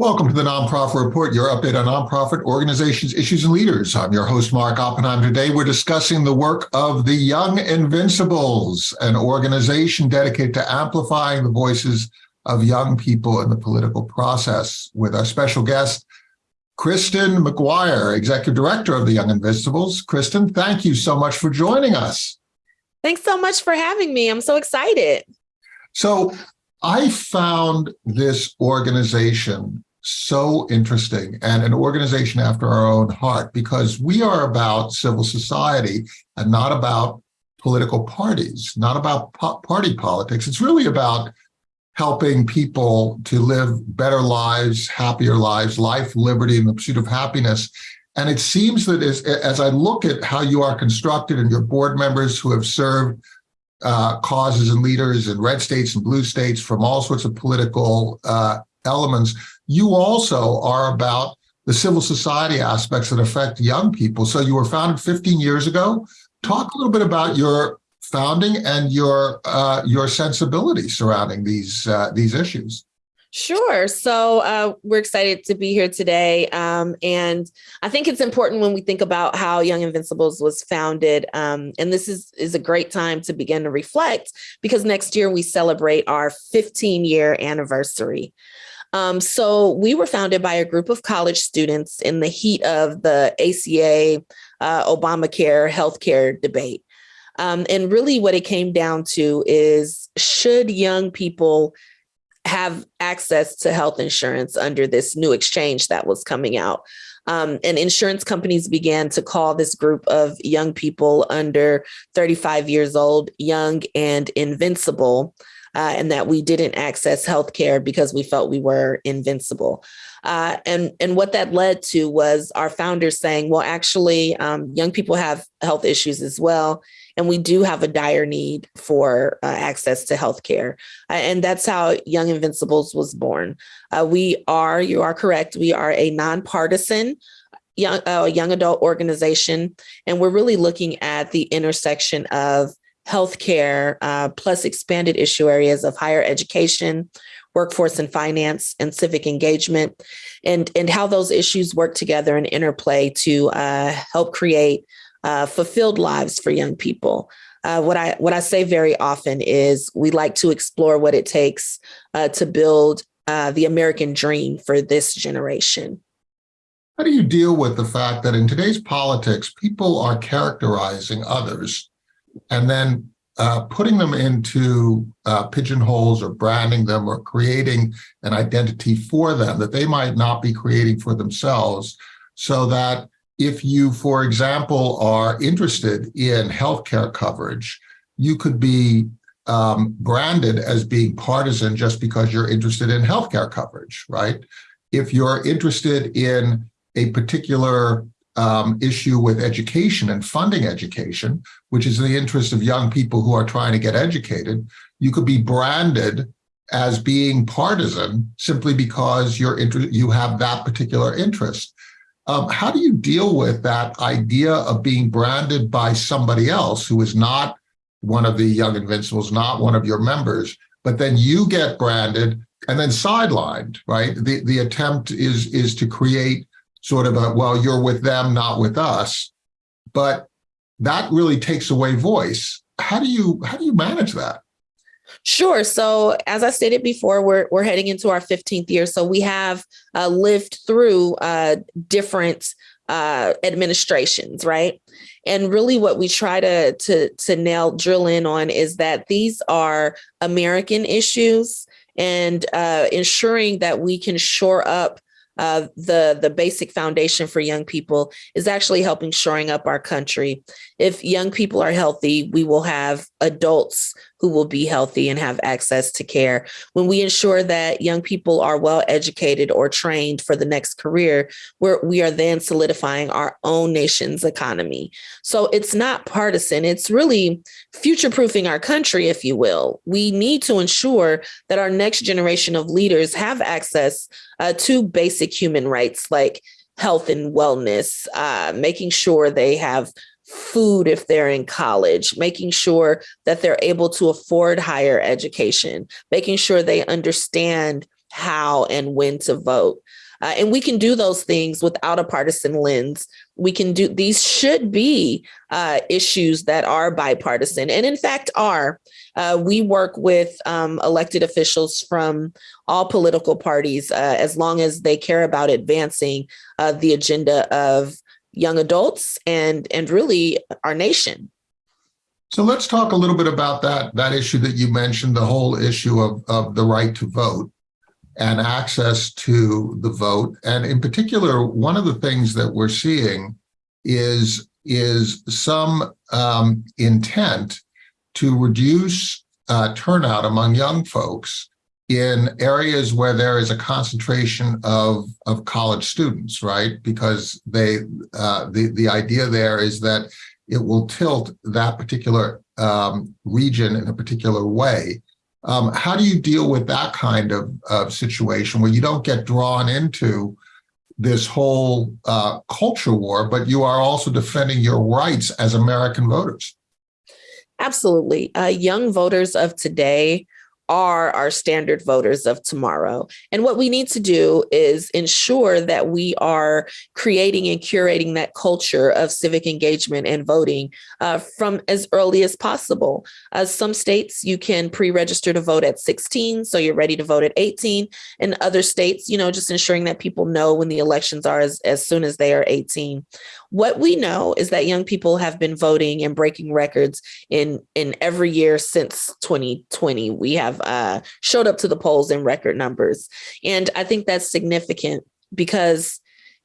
Welcome to the Nonprofit Report, your update on nonprofit organizations, issues, and leaders. I'm your host, Mark Oppenheim. Today, we're discussing the work of the Young Invincibles, an organization dedicated to amplifying the voices of young people in the political process with our special guest, Kristin McGuire, Executive Director of the Young Invincibles. Kristin, thank you so much for joining us. Thanks so much for having me. I'm so excited. So I found this organization so interesting and an organization after our own heart because we are about civil society and not about political parties, not about party politics. It's really about helping people to live better lives, happier lives, life, liberty, and the pursuit of happiness. And it seems that as, as I look at how you are constructed and your board members who have served uh, causes and leaders in red states and blue states from all sorts of political uh, elements, you also are about the civil society aspects that affect young people. So you were founded 15 years ago. Talk a little bit about your founding and your uh, your sensibility surrounding these uh, these issues. Sure. So uh, we're excited to be here today. Um, and I think it's important when we think about how Young Invincibles was founded. Um, and this is, is a great time to begin to reflect because next year we celebrate our 15 year anniversary. Um, so we were founded by a group of college students in the heat of the ACA, uh, Obamacare healthcare debate. Um, and really what it came down to is should young people have access to health insurance under this new exchange that was coming out? Um, and insurance companies began to call this group of young people under 35 years old, young and invincible uh, and that we didn't access healthcare because we felt we were invincible. Uh, and, and what that led to was our founders saying, well, actually, um, young people have health issues as well. And we do have a dire need for uh, access to healthcare. Uh, and that's how Young Invincibles was born. Uh, we are, you are correct, we are a nonpartisan young, uh, young adult organization. And we're really looking at the intersection of healthcare, uh, plus expanded issue areas of higher education, workforce and finance, and civic engagement, and, and how those issues work together and interplay to uh, help create uh, fulfilled lives for young people. Uh, what I what I say very often is we like to explore what it takes uh, to build uh, the American dream for this generation. How do you deal with the fact that in today's politics, people are characterizing others and then uh, putting them into uh, pigeonholes or branding them or creating an identity for them that they might not be creating for themselves so that if you, for example, are interested in healthcare coverage, you could be um, branded as being partisan just because you're interested in healthcare coverage, right? If you're interested in a particular um, issue with education and funding education, which is in the interest of young people who are trying to get educated, you could be branded as being partisan simply because you're you have that particular interest. Um, how do you deal with that idea of being branded by somebody else who is not one of the Young Invincibles, not one of your members, but then you get branded and then sidelined, right? The, the attempt is, is to create sort of a, well, you're with them, not with us. But that really takes away voice. How do you how do you manage that? Sure. So as I stated before, we're, we're heading into our 15th year. So we have uh, lived through uh, different uh, administrations, right? And really what we try to, to, to nail, drill in on is that these are American issues and uh, ensuring that we can shore up uh, the, the basic foundation for young people is actually helping shoring up our country. If young people are healthy, we will have adults who will be healthy and have access to care. When we ensure that young people are well educated or trained for the next career, we are then solidifying our own nation's economy. So it's not partisan, it's really future proofing our country, if you will. We need to ensure that our next generation of leaders have access uh, to basic human rights like health and wellness, uh, making sure they have food if they're in college, making sure that they're able to afford higher education, making sure they understand how and when to vote. Uh, and we can do those things without a partisan lens. We can do these should be uh, issues that are bipartisan and in fact are. Uh, we work with um, elected officials from all political parties uh, as long as they care about advancing uh, the agenda of young adults and and really our nation. So let's talk a little bit about that that issue that you mentioned, the whole issue of, of the right to vote and access to the vote. And in particular, one of the things that we're seeing is, is some um, intent to reduce uh, turnout among young folks in areas where there is a concentration of, of college students, right? Because they uh, the, the idea there is that it will tilt that particular um, region in a particular way. Um, how do you deal with that kind of, of situation where you don't get drawn into this whole uh, culture war, but you are also defending your rights as American voters? Absolutely. Uh, young voters of today are our standard voters of tomorrow. And what we need to do is ensure that we are creating and curating that culture of civic engagement and voting uh, from as early as possible. Uh, some states you can pre-register to vote at 16, so you're ready to vote at 18. In other states, you know, just ensuring that people know when the elections are as, as soon as they are 18. What we know is that young people have been voting and breaking records in, in every year since 2020. We have uh, showed up to the polls in record numbers. And I think that's significant because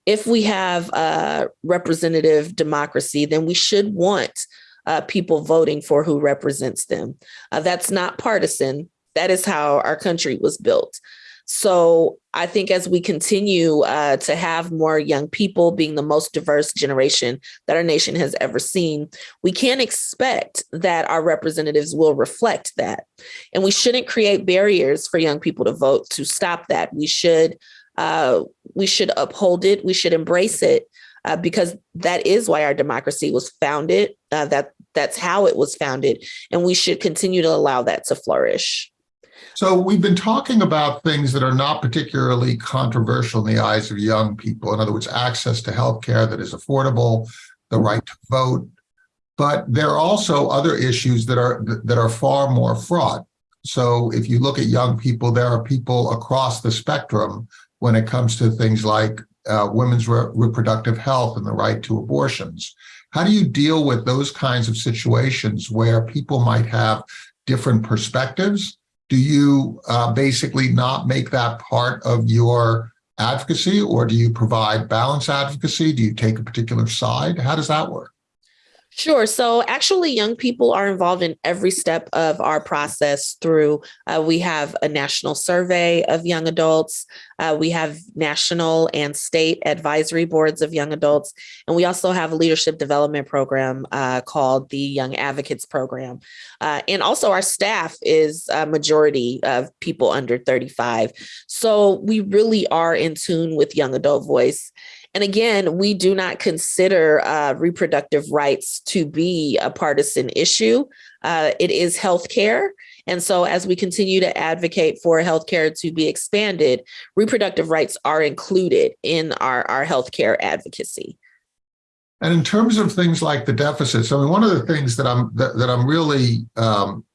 if we have a representative democracy, then we should want uh, people voting for who represents them. Uh, that's not partisan. That is how our country was built. So I think as we continue uh, to have more young people being the most diverse generation that our nation has ever seen, we can't expect that our representatives will reflect that. And we shouldn't create barriers for young people to vote to stop that. We should uh, we should uphold it. We should embrace it uh, because that is why our democracy was founded. Uh, that that's how it was founded, and we should continue to allow that to flourish. So we've been talking about things that are not particularly controversial in the eyes of young people. In other words, access to healthcare that is affordable, the right to vote. But there are also other issues that are that are far more fraught. So if you look at young people, there are people across the spectrum when it comes to things like uh, women's re reproductive health and the right to abortions. How do you deal with those kinds of situations where people might have different perspectives do you uh, basically not make that part of your advocacy or do you provide balance advocacy? Do you take a particular side? How does that work? Sure. So actually, young people are involved in every step of our process through, uh, we have a national survey of young adults. Uh, we have national and state advisory boards of young adults. And we also have a leadership development program uh, called the Young Advocates Program. Uh, and also our staff is a majority of people under 35. So we really are in tune with young adult voice. And again, we do not consider uh, reproductive rights to be a partisan issue. Uh, it is healthcare. And so as we continue to advocate for healthcare to be expanded, reproductive rights are included in our, our healthcare advocacy. And in terms of things like the deficits, I mean, one of the things that I'm that, that I'm really um,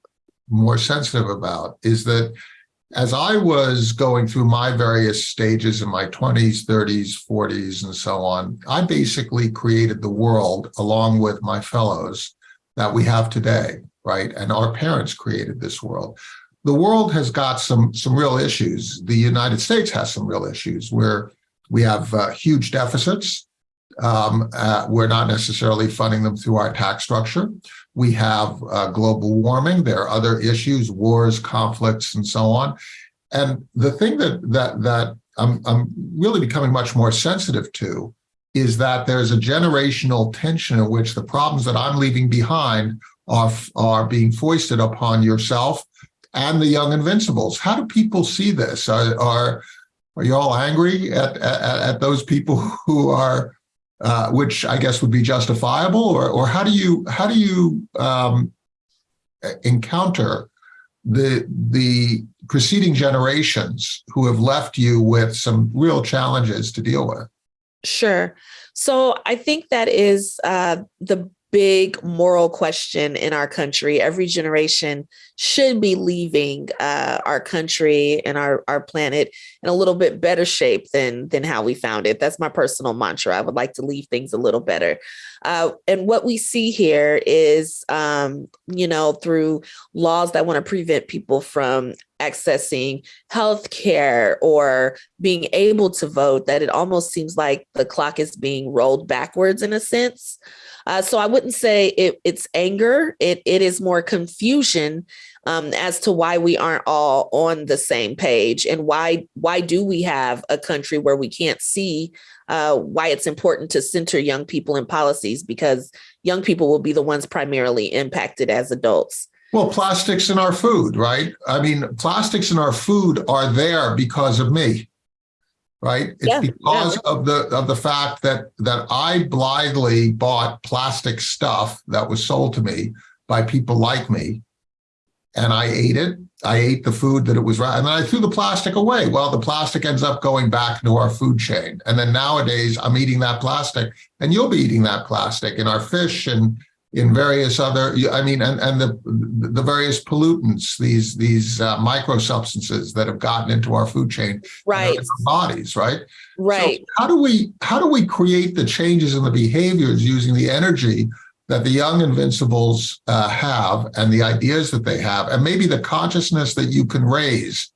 more sensitive about is that as I was going through my various stages in my 20s, 30s, 40s, and so on, I basically created the world along with my fellows that we have today, right? And our parents created this world. The world has got some, some real issues. The United States has some real issues where we have uh, huge deficits. Um, uh, we're not necessarily funding them through our tax structure. We have uh, global warming. There are other issues, wars, conflicts, and so on. And the thing that that that I'm, I'm really becoming much more sensitive to is that there's a generational tension in which the problems that I'm leaving behind are, are being foisted upon yourself and the young invincibles. How do people see this? Are, are, are you all angry at, at, at those people who are uh, which I guess would be justifiable, or or how do you how do you um, encounter the the preceding generations who have left you with some real challenges to deal with? Sure. So I think that is uh, the big moral question in our country. Every generation should be leaving uh, our country and our, our planet in a little bit better shape than, than how we found it. That's my personal mantra. I would like to leave things a little better. Uh, and what we see here is, um, you know, through laws that want to prevent people from accessing health care or being able to vote, that it almost seems like the clock is being rolled backwards in a sense. Uh, so I wouldn't say it, it's anger. It, it is more confusion um, as to why we aren't all on the same page and why why do we have a country where we can't see uh, why it's important to center young people in policies because young people will be the ones primarily impacted as adults. Well, plastics in our food, right? I mean, plastics in our food are there because of me right? It's Yeah, because of the of the fact that that I blithely bought plastic stuff that was sold to me by people like me, and I ate it. I ate the food that it was, and then I threw the plastic away. Well, the plastic ends up going back into our food chain, and then nowadays I'm eating that plastic, and you'll be eating that plastic in our fish and in various other i mean and and the the various pollutants these these uh, micro substances that have gotten into our food chain Right, our bodies right right. so how do we how do we create the changes in the behaviors using the energy that the young invincibles uh, have and the ideas that they have and maybe the consciousness that you can raise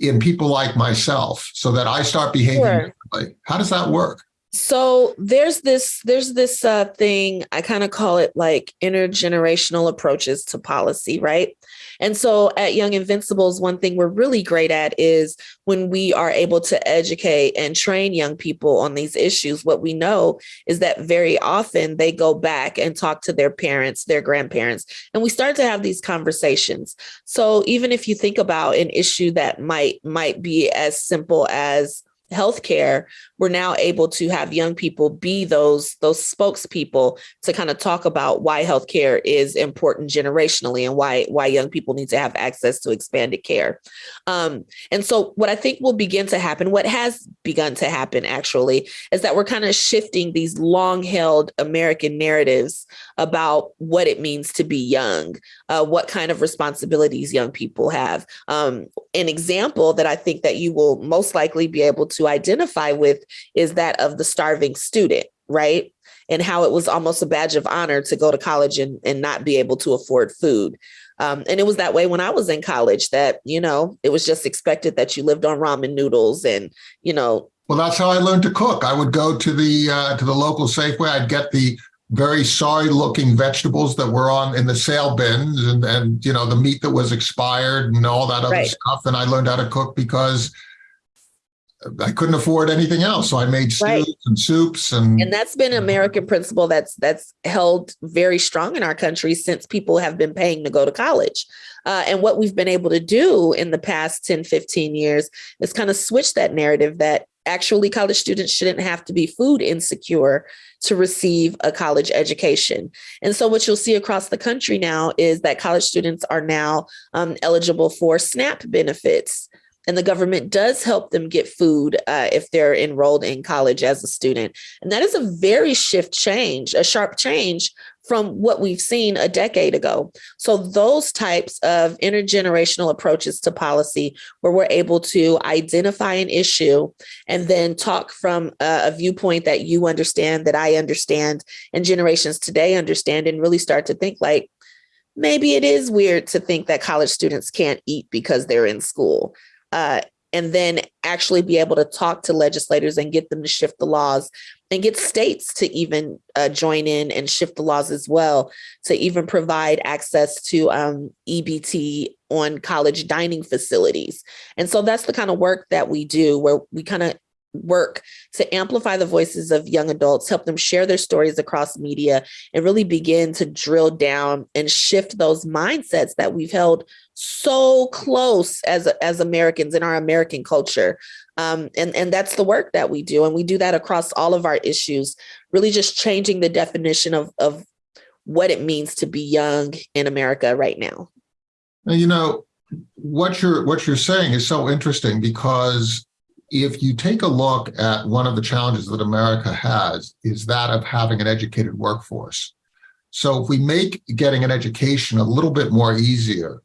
in people like myself so that i start behaving Sure. differently how does that work So there's this there's this uh, thing I kind of call it like intergenerational approaches to policy, right? And so at Young Invincibles, one thing we're really great at is when we are able to educate and train young people on these issues. What we know is that very often they go back and talk to their parents, their grandparents, and we start to have these conversations. So even if you think about an issue that might might be as simple as healthcare, we're now able to have young people be those those spokespeople to kind of talk about why healthcare is important generationally and why why young people need to have access to expanded care. Um, and so what I think will begin to happen, what has begun to happen actually, is that we're kind of shifting these long held American narratives about what it means to be young, uh, what kind of responsibilities young people have. Um, an example that I think that you will most likely be able to identify with is that of the starving student, right? And how it was almost a badge of honor to go to college and, and not be able to afford food. Um, and it was that way when I was in college that, you know, it was just expected that you lived on ramen noodles and, you know, Well, that's how I learned to cook. I would go to the uh, to the local Safeway. I'd get the very sorry looking vegetables that were on in the sale bins and and you know the meat that was expired and all that other Right. stuff. And I learned how to cook because I couldn't afford anything else. So I made stews Right. and soups and, and that's been an American principle that's that's held very strong in our country since people have been paying to go to college. Uh, and what we've been able to do in the past 10, 15 years is kind of switch that narrative that actually college students shouldn't have to be food insecure to receive a college education. And so what you'll see across the country now is that college students are now um, eligible for SNAP benefits. And the government does help them get food uh, if they're enrolled in college as a student. And that is a very shift change, a sharp change from what we've seen a decade ago. So those types of intergenerational approaches to policy where we're able to identify an issue and then talk from a, a viewpoint that you understand, that I understand, and generations today understand, and really start to think like, maybe it is weird to think that college students can't eat because they're in school. Uh, and then actually be able to talk to legislators and get them to shift the laws and get states to even uh, join in and shift the laws as well to even provide access to um, EBT on college dining facilities. And so that's the kind of work that we do where we kind of work to amplify the voices of young adults, help them share their stories across media, and really begin to drill down and shift those mindsets that we've held so close as as Americans in our American culture. Um, and, and that's the work that we do. And we do that across all of our issues, really just changing the definition of, of what it means to be young in America right now. You know, what you're what you're saying is so interesting because if you take a look at one of the challenges that America has is that of having an educated workforce. So if we make getting an education a little bit more easier,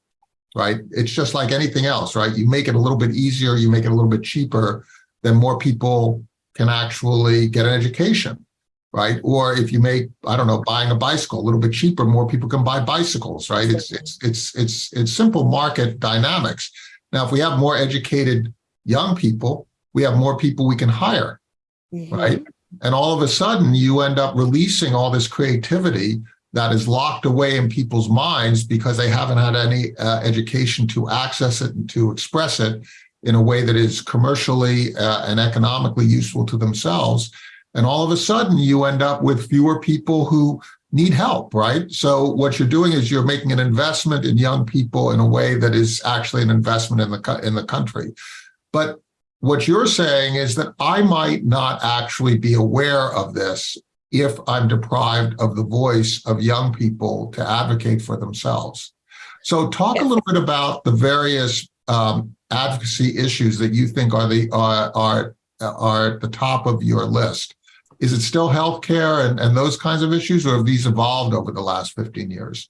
right? It's just like anything else, right? You make it a little bit easier, you make it a little bit cheaper, then more people can actually get an education right? Or if you make, I don't know, buying a bicycle a little bit cheaper, more people can buy bicycles, right? It's it's it's it's it's simple market dynamics. Now, if we have more educated young people, we have more people we can hire, mm -hmm. right? And all of a sudden, you end up releasing all this creativity that is locked away in people's minds because they haven't had any uh, education to access it and to express it in a way that is commercially uh, and economically useful to themselves. And all of a sudden you end up with fewer people who need help, right? So what you're doing is you're making an investment in young people in a way that is actually an investment in the, in the country. But what you're saying is that I might not actually be aware of this if I'm deprived of the voice of young people to advocate for themselves. So talk a little bit about the various um, advocacy issues that you think are the are, are are at the top of your list is it still healthcare and, and those kinds of issues, or have these evolved over the last 15 years?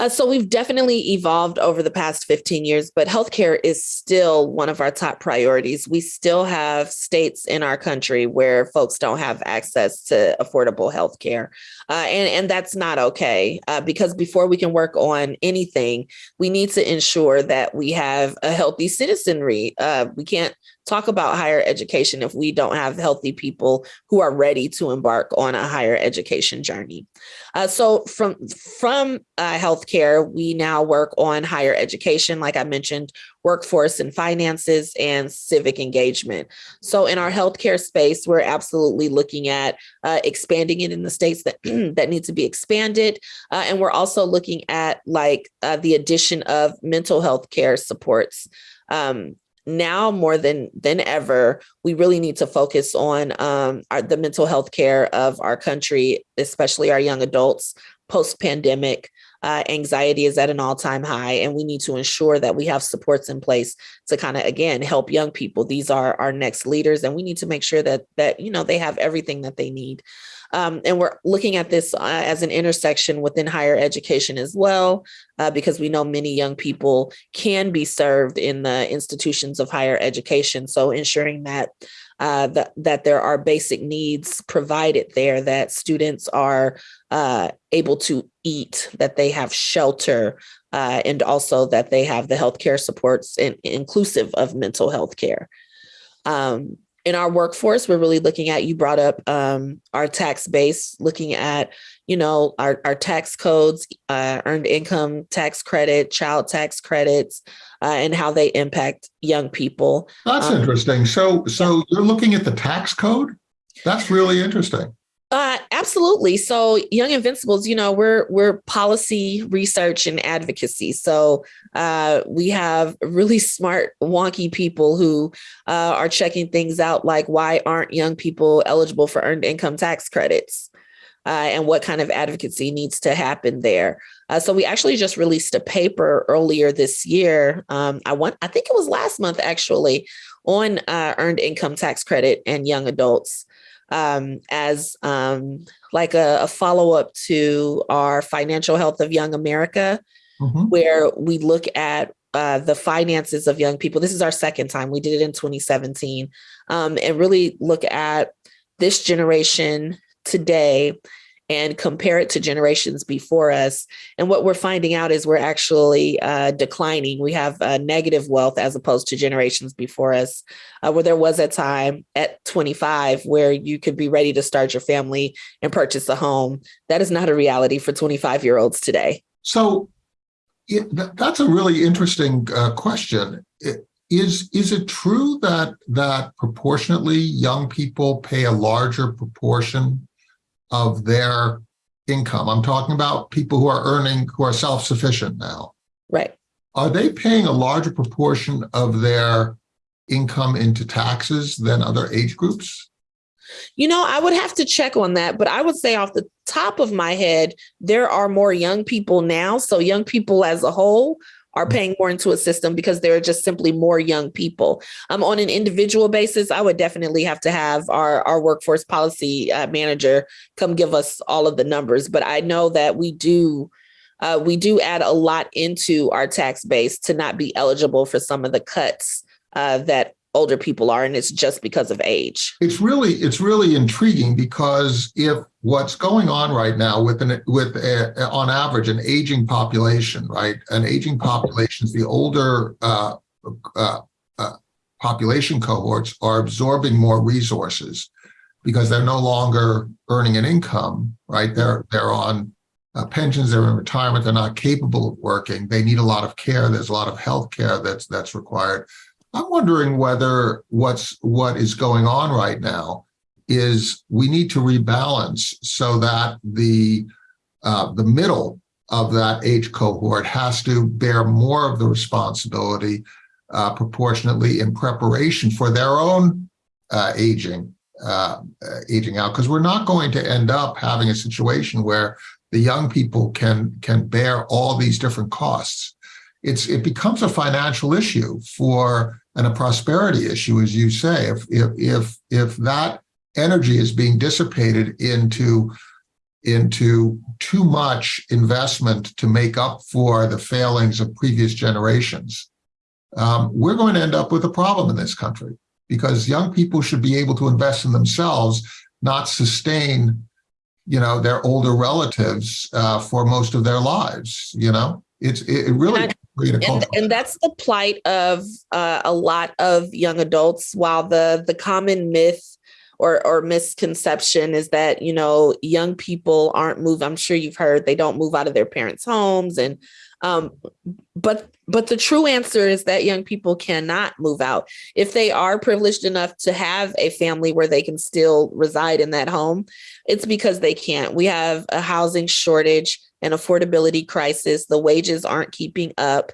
Uh, so we've definitely evolved over the past 15 years, but healthcare is still one of our top priorities. We still have states in our country where folks don't have access to affordable healthcare. Uh, and, and that's not okay uh, because before we can work on anything, we need to ensure that we have a healthy citizenry. Uh, we can't talk about higher education if we don't have healthy people who are ready to embark on a higher education journey. Uh, so from, from uh, healthcare, we now work on higher education, like I mentioned, workforce and finances and civic engagement. So in our healthcare space, we're absolutely looking at uh, expanding it in the states that, that need to be expanded. Uh, and we're also looking at like uh, the addition of mental health care supports um, now more than than ever, we really need to focus on um, our, the mental health care of our country, especially our young adults post pandemic. Uh, anxiety is at an all-time high and we need to ensure that we have supports in place to kind of again help young people these are our next leaders and we need to make sure that that you know they have everything that they need um, and we're looking at this uh, as an intersection within higher education as well, uh, because we know many young people can be served in the institutions of higher education. So ensuring that uh, that, that there are basic needs provided there, that students are uh, able to eat, that they have shelter, uh, and also that they have the healthcare supports in, inclusive of mental health care. Um, in our workforce, we're really looking at, you brought up um, our tax base, looking at, you know, our, our tax codes, uh, earned income tax credit, child tax credits, uh, and how they impact young people. That's um, interesting. So, so you're looking at the tax code? That's really interesting. Uh, absolutely. So Young Invincibles, you know, we're we're policy research and advocacy. So uh, we have really smart, wonky people who uh, are checking things out like why aren't young people eligible for earned income tax credits? Uh, and what kind of advocacy needs to happen there. Uh, so we actually just released a paper earlier this year. Um, I want, I think it was last month actually, on uh, earned income tax credit and young adults um, as um, like a, a follow-up to our financial health of young America, mm -hmm. where we look at uh, the finances of young people. This is our second time. We did it in 2017 um, and really look at this generation today and compare it to generations before us. And what we're finding out is we're actually uh, declining. We have uh, negative wealth as opposed to generations before us, uh, where there was a time at 25 where you could be ready to start your family and purchase a home. That is not a reality for 25 year olds today. So it, that's a really interesting uh, question. It, is is it true that that proportionately young people pay a larger proportion of their income. I'm talking about people who are earning, who are self-sufficient now. Right. Are they paying a larger proportion of their income into taxes than other age groups? You know, I would have to check on that, but I would say off the top of my head, there are more young people now. So young people as a whole are paying more into a system because there are just simply more young people. Um, on an individual basis, I would definitely have to have our, our workforce policy uh, manager come give us all of the numbers. But I know that we do uh, we do add a lot into our tax base to not be eligible for some of the cuts uh, that older people are, and it's just because of age. It's really it's really intriguing because if what's going on right now with an with a, on average an aging population, right? An aging population, the older uh, uh, uh, population cohorts are absorbing more resources because they're no longer earning an income, right? They're they're on uh, pensions, they're in retirement, they're not capable of working. They need a lot of care. There's a lot of health care that's that's required. I'm wondering whether what's what is going on right now is we need to rebalance so that the uh, the middle of that age cohort has to bear more of the responsibility uh, proportionately in preparation for their own uh, aging uh, aging out. Because we're not going to end up having a situation where the young people can can bear all these different costs. It's it becomes a financial issue for and a prosperity issue, as you say. If if if if that energy is being dissipated into into too much investment to make up for the failings of previous generations, um, we're going to end up with a problem in this country because young people should be able to invest in themselves, not sustain, you know, their older relatives uh, for most of their lives. You know, it's it really and, and, that's the plight of uh, a lot of young adults. While the the common myth or or misconception is that you know young people aren't move. I'm sure you've heard they don't move out of their parents' homes, and um, but but the true answer is that young people cannot move out if they are privileged enough to have a family where they can still reside in that home. It's because they can't. We have a housing shortage an affordability crisis. The wages aren't keeping up.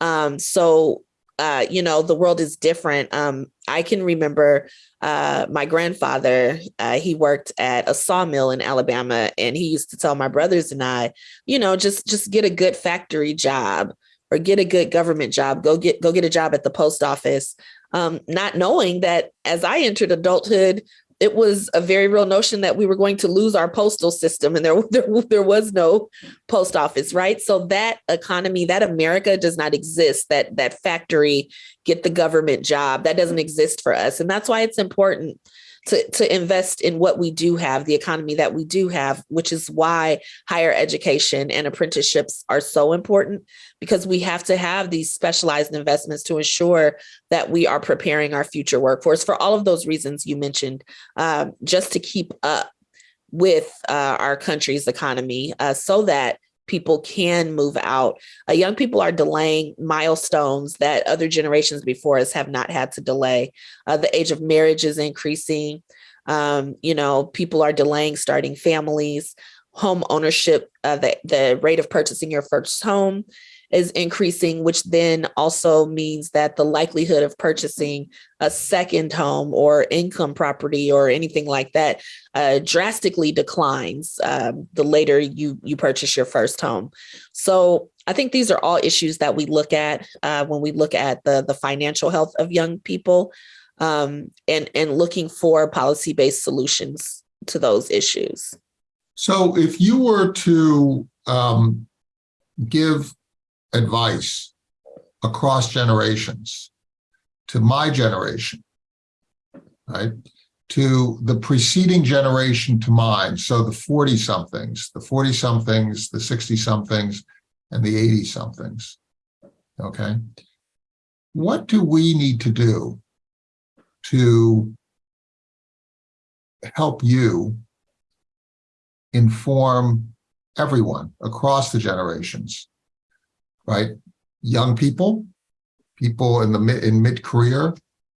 Um, so, uh, you know, the world is different. Um, I can remember uh, my grandfather, uh, he worked at a sawmill in Alabama, and he used to tell my brothers and I, you know, just just get a good factory job or get a good government job. Go get go get a job at the post office. Um, not knowing that as I entered adulthood, it was a very real notion that we were going to lose our postal system and there, there, there was no post office, right? So that economy, that America does not exist, that, that factory, get the government job, that doesn't exist for us. And that's why it's important to, to invest in what we do have, the economy that we do have, which is why higher education and apprenticeships are so important because we have to have these specialized investments to ensure that we are preparing our future workforce for all of those reasons you mentioned, um, just to keep up with uh, our country's economy uh, so that people can move out. Uh, young people are delaying milestones that other generations before us have not had to delay. Uh, the age of marriage is increasing. Um, you know, people are delaying starting families. Home ownership, uh, the, the rate of purchasing your first home is increasing, which then also means that the likelihood of purchasing a second home or income property or anything like that uh, drastically declines um, the later you you purchase your first home. So I think these are all issues that we look at uh, when we look at the the financial health of young people um, and and looking for policy based solutions to those issues. So if you were to um, give advice across generations to my generation, right? To the preceding generation to mine. So the 40 somethings, the 40 somethings, the 60 somethings, and the 80 somethings. Okay. What do we need to do to help you inform everyone across the generations right? Young people, people in the mid, in mid-career,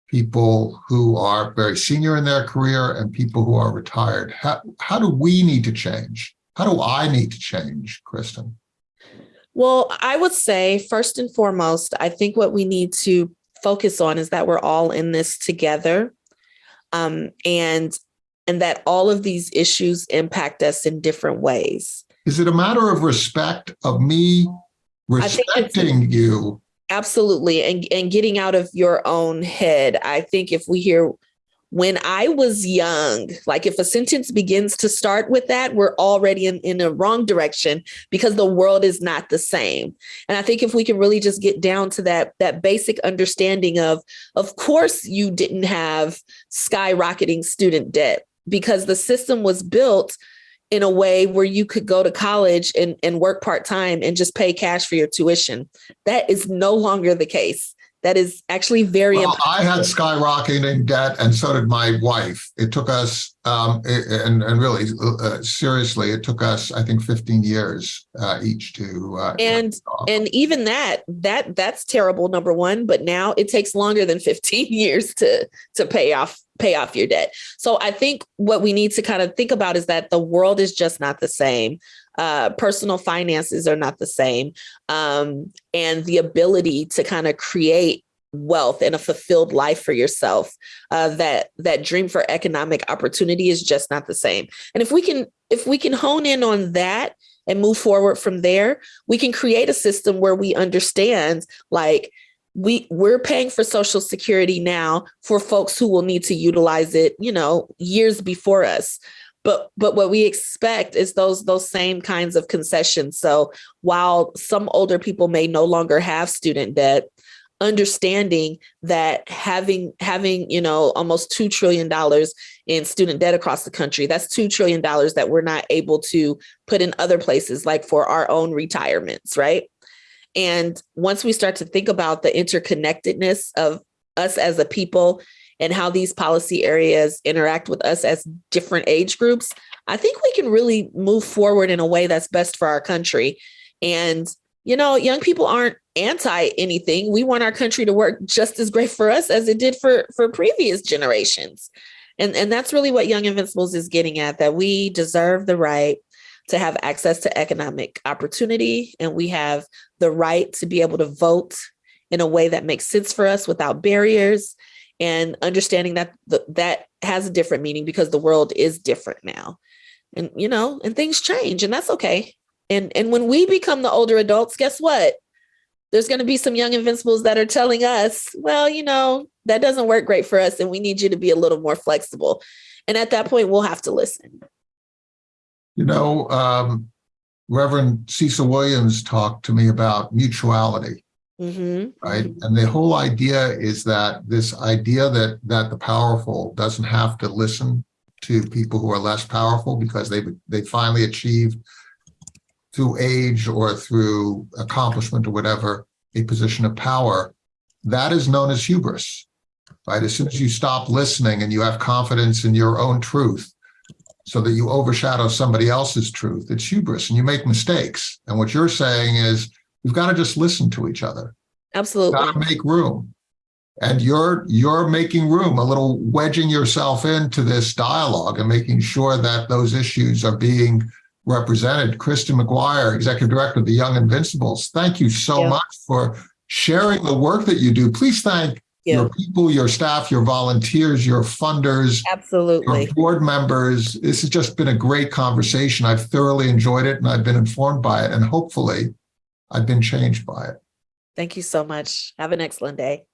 people who are very senior in their career, and people who are retired. How, how do we need to change? How do I need to change, Kristin? Well, I would say first and foremost, I think what we need to focus on is that we're all in this together. Um, and and that all of these issues impact us in different ways. Is it a matter of respect of me I think it's- respecting you. Absolutely. And and getting out of your own head. I think if we hear when I was young, like if a sentence begins to start with that, we're already in, in a wrong direction because the world is not the same. And I think if we can really just get down to that that basic understanding of of course you didn't have skyrocketing student debt because the system was built in a way where you could go to college and, and work part-time and just pay cash for your tuition. That is no longer the case. That is actually very Well, I had skyrocketing debt and so did my wife. It took us, um, and, and really, uh, seriously, it took us, I think, 15 years, uh, each to, uh, and and even that that that's terrible number one but now it takes longer than 15 years to to pay off pay off your debt. So i think what we need to kind of think about is that the world is just not the same uh, personal finances are not the same um, and the ability to kind of create wealth and a fulfilled life for yourself uh, that that dream for economic opportunity is just not the same. And if we can if we can hone in on that and move forward from there we can create a system where we understand like we we're paying for social security now for folks who will need to utilize it you know years before us but but what we expect is those those same kinds of concessions. So while some older people may no longer have student debt understanding that having having you know almost 2 trillion dollars in student debt across the country that's 2 trillion dollars that we're not able to put in other places like for our own retirements right? And once we start to think about the interconnectedness of us as a people and how these policy areas interact with us as different age groups i think we can really move forward in a way that's best for our country. And you know young people aren't anti anything. We want our country to work just as great for us as it did for for previous generations. And and that's really what young invincibles is getting at that we deserve the right to have access to economic opportunity and we have the right to be able to vote in a way that makes sense for us without barriers and understanding that th- that has a different meaning because the world is different now. And you know and things change and that's okay. And and when we become the older adults guess what? There's going to be some young invincibles that are telling us well you know that doesn't work great for us and we need you to be a little more flexible. And at that point we'll have to listen. You know, um, Reverend Cecil Williams talked to me about mutuality, Mhm. right? And the whole idea is that this idea that that the powerful doesn't have to listen to people who are less powerful because they they finally achieved through age or through accomplishment or whatever a position of power. That is known as hubris, right? As soon as you stop listening and you have confidence in your own truth, so that you overshadow somebody else's truth. It's hubris and you make mistakes. And what you're saying is we've got to just listen to each other. absolutely Got to make room. And you're you're making room, a little wedging yourself into this dialogue and making sure that those issues are being represented. Kristin McGuire, Executive Director of the Young Invincibles, thank you so Yeah. much for sharing the work that you do. Please thank Yeah. your people, your staff, your volunteers, your funders, absolutely your board members. This has just been a great conversation. I've thoroughly enjoyed it and I've been informed by it and hopefully I've been changed by it. Thank you so much. Have an excellent day.